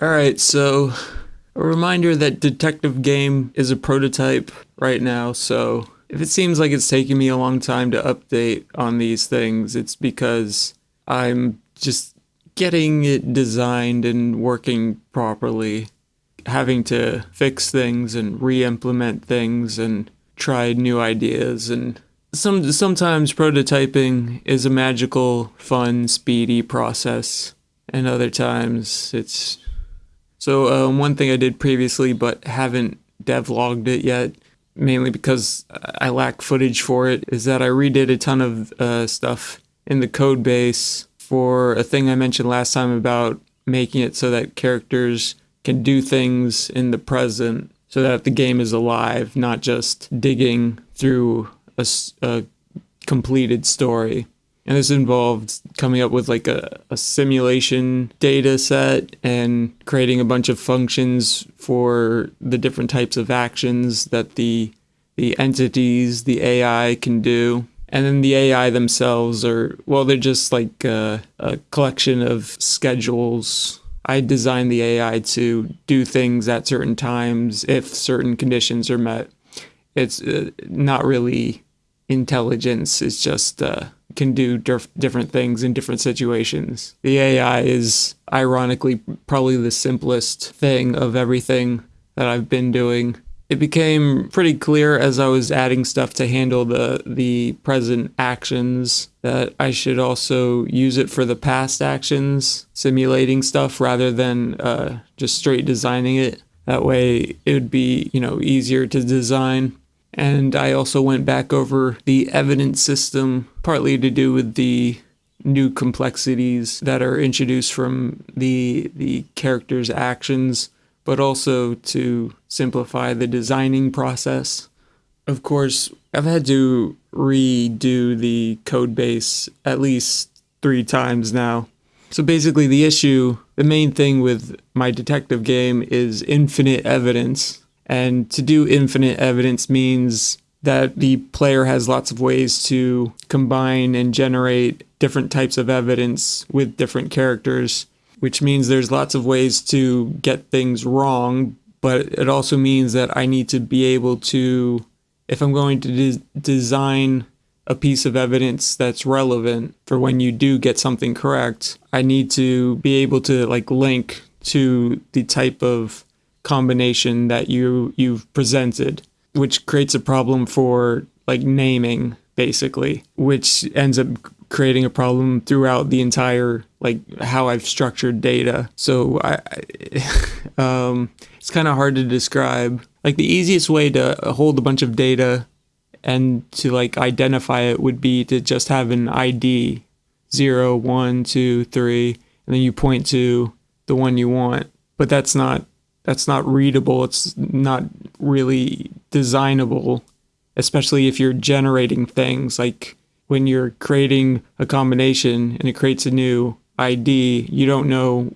All right, so a reminder that Detective Game is a prototype right now, so if it seems like it's taking me a long time to update on these things, it's because I'm just getting it designed and working properly, having to fix things and re-implement things and try new ideas and some sometimes prototyping is a magical, fun, speedy process, and other times it's so um, one thing I did previously but haven't devlogged it yet, mainly because I lack footage for it, is that I redid a ton of uh, stuff in the code base for a thing I mentioned last time about making it so that characters can do things in the present so that the game is alive, not just digging through a, a completed story. And this involved coming up with like a, a simulation data set and creating a bunch of functions for the different types of actions that the the entities, the AI can do. And then the AI themselves are, well, they're just like a, a collection of schedules. I designed the AI to do things at certain times if certain conditions are met. It's uh, not really intelligence, it's just uh, can do different things in different situations. The AI is ironically probably the simplest thing of everything that I've been doing. It became pretty clear as I was adding stuff to handle the the present actions that I should also use it for the past actions, simulating stuff rather than uh, just straight designing it. That way it would be, you know, easier to design. And I also went back over the evidence system, partly to do with the new complexities that are introduced from the the character's actions, but also to simplify the designing process. Of course, I've had to redo the code base at least three times now. So basically the issue, the main thing with my detective game is infinite evidence and to do infinite evidence means that the player has lots of ways to combine and generate different types of evidence with different characters, which means there's lots of ways to get things wrong, but it also means that I need to be able to, if I'm going to de design a piece of evidence that's relevant for when you do get something correct, I need to be able to like link to the type of combination that you you've presented, which creates a problem for like naming basically, which ends up creating a problem throughout the entire like how I've structured data. So I, um, it's kind of hard to describe. Like the easiest way to hold a bunch of data and to like identify it would be to just have an ID zero, one, two, three, and then you point to the one you want. But that's not that's not readable. It's not really designable, especially if you're generating things like when you're creating a combination and it creates a new ID, you don't know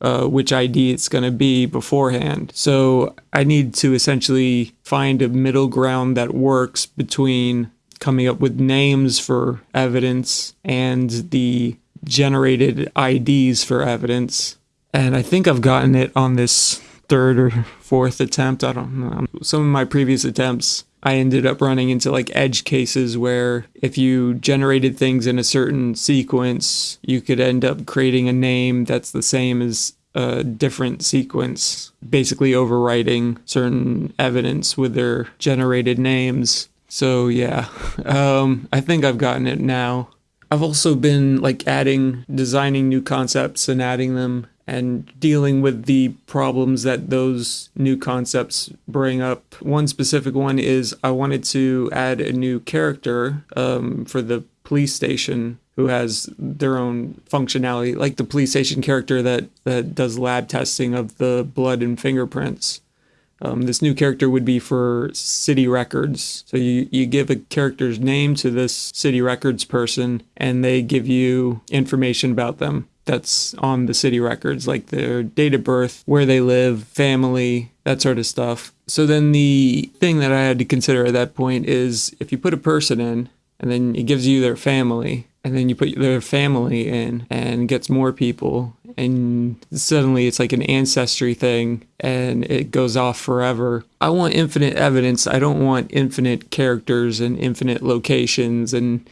uh, which ID it's going to be beforehand. So I need to essentially find a middle ground that works between coming up with names for evidence and the generated IDs for evidence and I think I've gotten it on this third or fourth attempt. I don't know. Some of my previous attempts, I ended up running into like edge cases where if you generated things in a certain sequence, you could end up creating a name that's the same as a different sequence, basically overwriting certain evidence with their generated names. So yeah, um, I think I've gotten it now. I've also been like adding, designing new concepts and adding them and dealing with the problems that those new concepts bring up. One specific one is I wanted to add a new character um, for the police station who has their own functionality, like the police station character that, that does lab testing of the blood and fingerprints. Um, this new character would be for city records. So you, you give a character's name to this city records person and they give you information about them that's on the city records, like their date of birth, where they live, family, that sort of stuff. So then the thing that I had to consider at that point is if you put a person in and then it gives you their family and then you put their family in and gets more people and suddenly it's like an ancestry thing and it goes off forever. I want infinite evidence. I don't want infinite characters and infinite locations and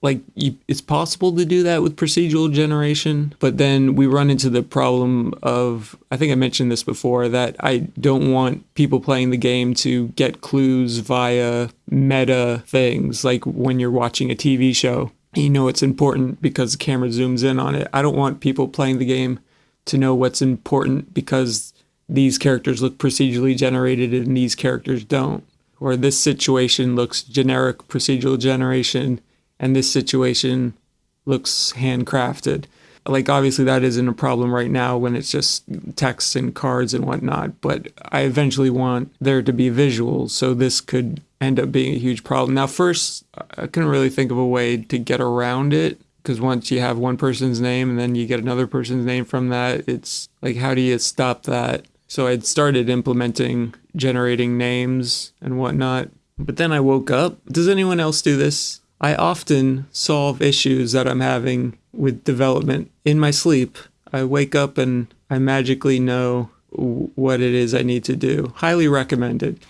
like you, it's possible to do that with procedural generation but then we run into the problem of i think i mentioned this before that i don't want people playing the game to get clues via meta things like when you're watching a tv show. You know it's important because the camera zooms in on it. I don't want people playing the game to know what's important because these characters look procedurally generated and these characters don't. Or this situation looks generic procedural generation and this situation looks handcrafted. Like, obviously, that isn't a problem right now when it's just text and cards and whatnot, but I eventually want there to be visuals, so this could end up being a huge problem. Now, first, I couldn't really think of a way to get around it because once you have one person's name and then you get another person's name from that, it's like, how do you stop that? So I'd started implementing generating names and whatnot. But then I woke up. Does anyone else do this? I often solve issues that I'm having with development in my sleep. I wake up and I magically know what it is I need to do. Highly recommended.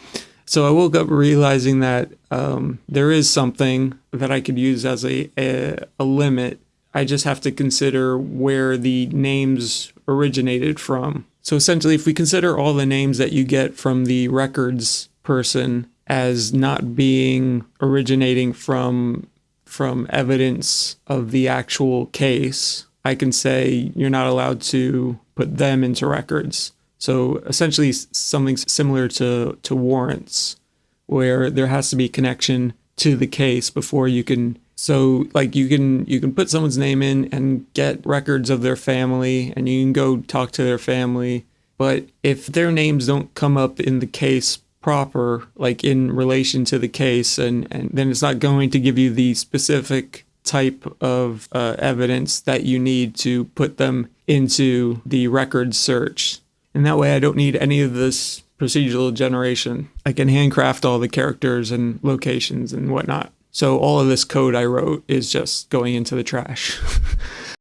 So I woke up realizing that um, there is something that I could use as a, a, a limit. I just have to consider where the names originated from. So essentially, if we consider all the names that you get from the records person as not being originating from from evidence of the actual case, I can say you're not allowed to put them into records. So essentially something similar to to warrants where there has to be connection to the case before you can so like you can you can put someone's name in and get records of their family and you can go talk to their family but if their names don't come up in the case proper, like in relation to the case, and, and then it's not going to give you the specific type of uh, evidence that you need to put them into the record search. And that way, I don't need any of this procedural generation. I can handcraft all the characters and locations and whatnot. So all of this code I wrote is just going into the trash.